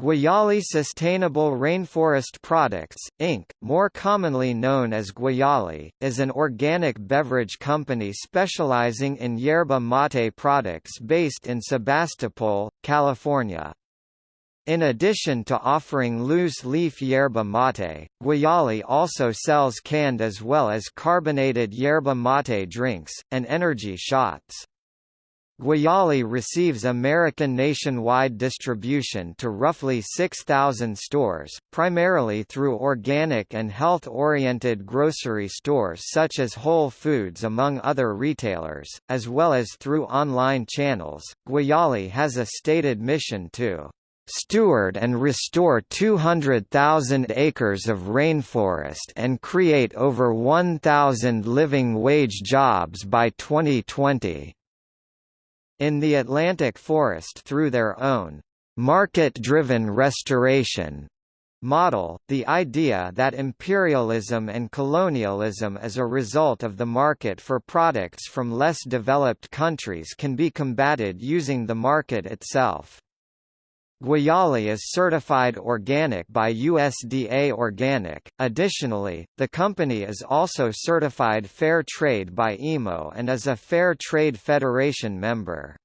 Guayaki Sustainable Rainforest Products, Inc., more commonly known as Guayaki, is an organic beverage company specializing in yerba mate products based in Sebastopol, California. In addition to offering loose-leaf yerba mate, Guayaki also sells canned as well as carbonated yerba mate drinks, and energy shots. Guayaki receives American nationwide distribution to roughly 6,000 stores, primarily through organic and health-oriented grocery stores such as Whole Foods among other retailers, as well as through online channels. Guayaki has a stated mission to steward and restore 200,000 acres of rainforest and create over 1,000 living wage jobs by 2020 in the Atlantic forest through their own market-driven restoration model, the idea that imperialism and colonialism as a result of the market for products from less developed countries can be combated using the market itself. Guayaki is certified organic by USDA Organic. Additionally, the company is also certified Fair Trade by IMO and is a Fair Trade Federation member.